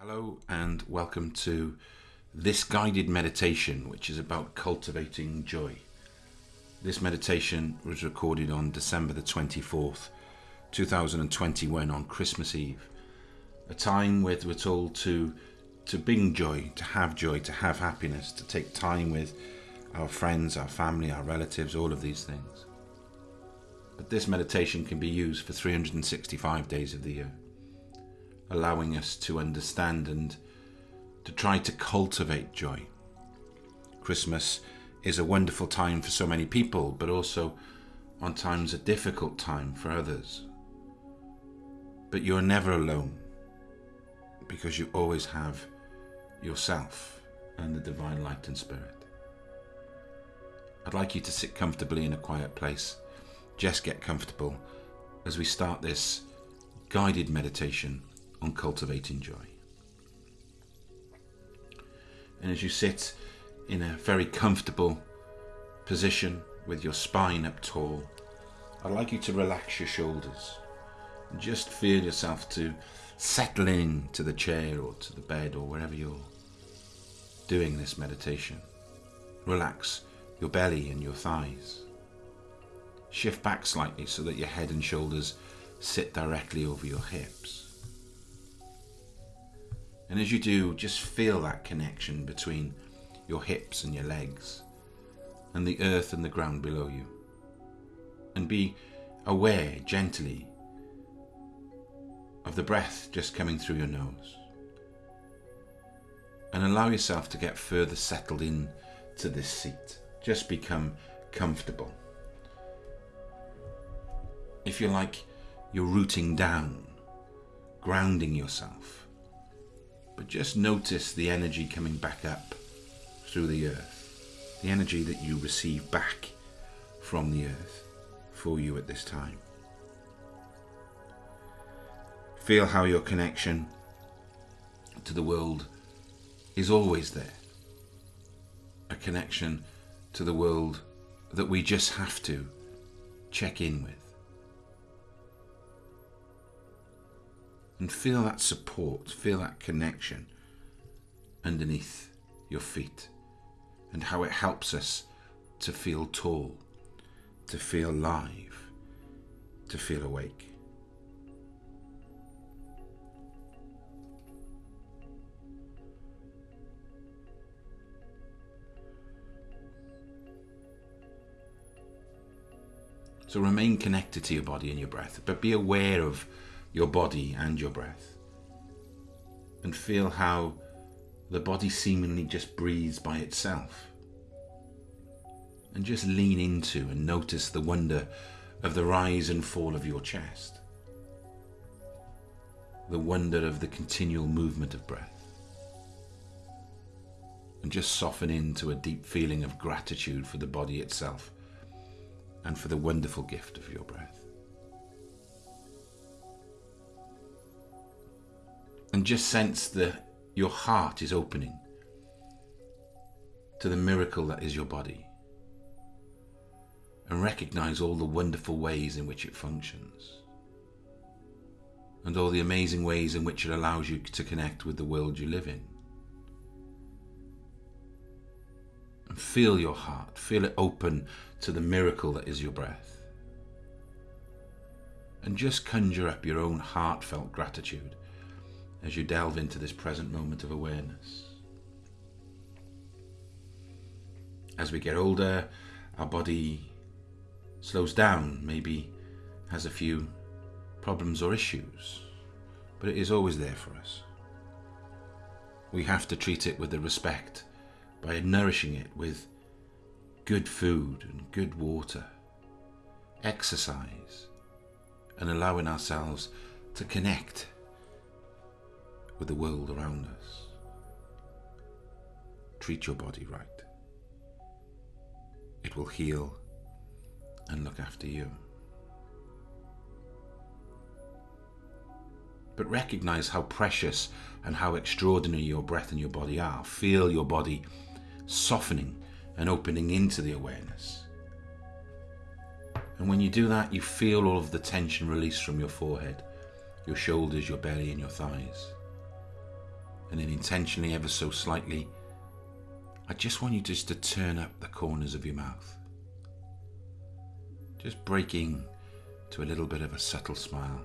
Hello and welcome to this guided meditation, which is about cultivating joy. This meditation was recorded on December the 24th, 2021, on Christmas Eve, a time where we're told to to bring joy, to have joy, to have happiness, to take time with our friends, our family, our relatives, all of these things. But this meditation can be used for 365 days of the year allowing us to understand and to try to cultivate joy. Christmas is a wonderful time for so many people, but also on times a difficult time for others. But you're never alone because you always have yourself and the divine light and spirit. I'd like you to sit comfortably in a quiet place. Just get comfortable as we start this guided meditation on cultivating joy. And as you sit in a very comfortable position with your spine up tall, I'd like you to relax your shoulders and just feel yourself to settle in to the chair or to the bed or wherever you're doing this meditation. Relax your belly and your thighs. Shift back slightly so that your head and shoulders sit directly over your hips. And as you do, just feel that connection between your hips and your legs and the earth and the ground below you. And be aware gently of the breath just coming through your nose. And allow yourself to get further settled in to this seat. Just become comfortable. If you're like you're rooting down, grounding yourself but just notice the energy coming back up through the earth, the energy that you receive back from the earth for you at this time. Feel how your connection to the world is always there. A connection to the world that we just have to check in with. And feel that support, feel that connection underneath your feet and how it helps us to feel tall, to feel live, to feel awake. So remain connected to your body and your breath, but be aware of your body and your breath. And feel how the body seemingly just breathes by itself. And just lean into and notice the wonder of the rise and fall of your chest. The wonder of the continual movement of breath. And just soften into a deep feeling of gratitude for the body itself and for the wonderful gift of your breath. And just sense that your heart is opening to the miracle that is your body and recognize all the wonderful ways in which it functions and all the amazing ways in which it allows you to connect with the world you live in. And feel your heart, feel it open to the miracle that is your breath. And just conjure up your own heartfelt gratitude as you delve into this present moment of awareness. As we get older, our body slows down, maybe has a few problems or issues, but it is always there for us. We have to treat it with the respect by nourishing it with good food and good water, exercise, and allowing ourselves to connect with the world around us. Treat your body right. It will heal and look after you. But recognize how precious and how extraordinary your breath and your body are. Feel your body softening and opening into the awareness. And when you do that, you feel all of the tension released from your forehead, your shoulders, your belly, and your thighs and then intentionally, ever so slightly, I just want you just to turn up the corners of your mouth. Just breaking to a little bit of a subtle smile.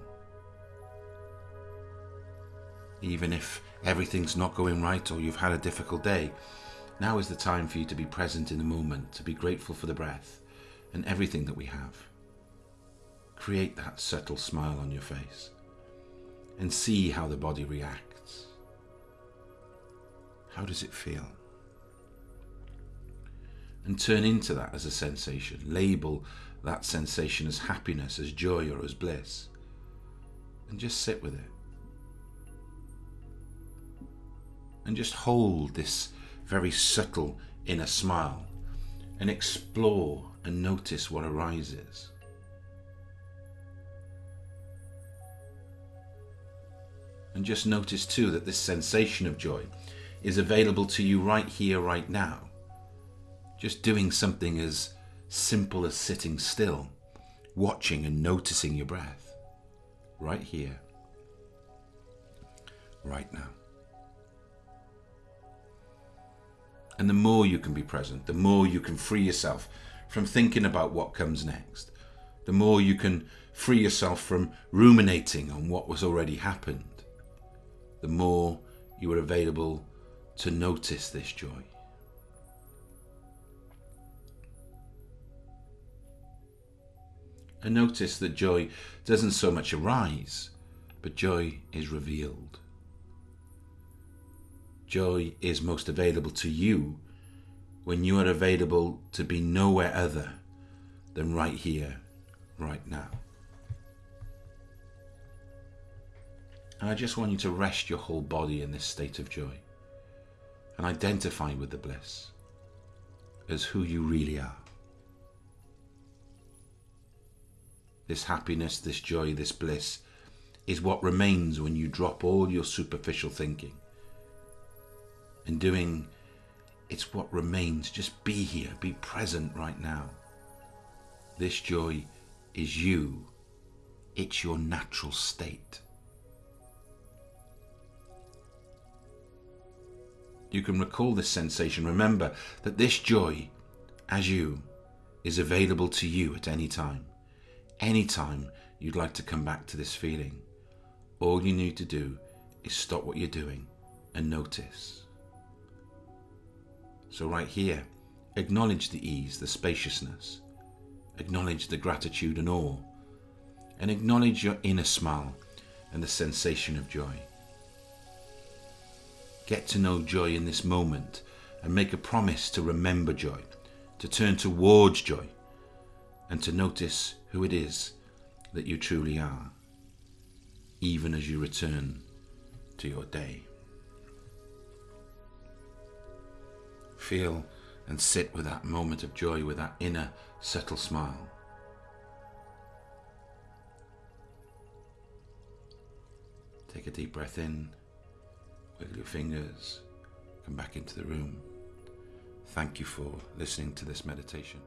Even if everything's not going right or you've had a difficult day, now is the time for you to be present in the moment, to be grateful for the breath and everything that we have. Create that subtle smile on your face and see how the body reacts. How does it feel? And turn into that as a sensation. Label that sensation as happiness, as joy, or as bliss. And just sit with it. And just hold this very subtle inner smile and explore and notice what arises. And just notice too that this sensation of joy is available to you right here, right now. Just doing something as simple as sitting still, watching and noticing your breath. Right here, right now. And the more you can be present, the more you can free yourself from thinking about what comes next. The more you can free yourself from ruminating on what was already happened. The more you are available to notice this joy. And notice that joy doesn't so much arise, but joy is revealed. Joy is most available to you when you are available to be nowhere other than right here, right now. And I just want you to rest your whole body in this state of joy and identify with the bliss as who you really are. This happiness, this joy, this bliss is what remains when you drop all your superficial thinking and doing it's what remains. Just be here, be present right now. This joy is you, it's your natural state. You can recall this sensation. Remember that this joy, as you, is available to you at any time. Any time you'd like to come back to this feeling, all you need to do is stop what you're doing and notice. So, right here, acknowledge the ease, the spaciousness, acknowledge the gratitude and awe, and acknowledge your inner smile and the sensation of joy. Get to know joy in this moment and make a promise to remember joy, to turn towards joy, and to notice who it is that you truly are, even as you return to your day. Feel and sit with that moment of joy, with that inner subtle smile. Take a deep breath in, wiggle your fingers, come back into the room. Thank you for listening to this meditation.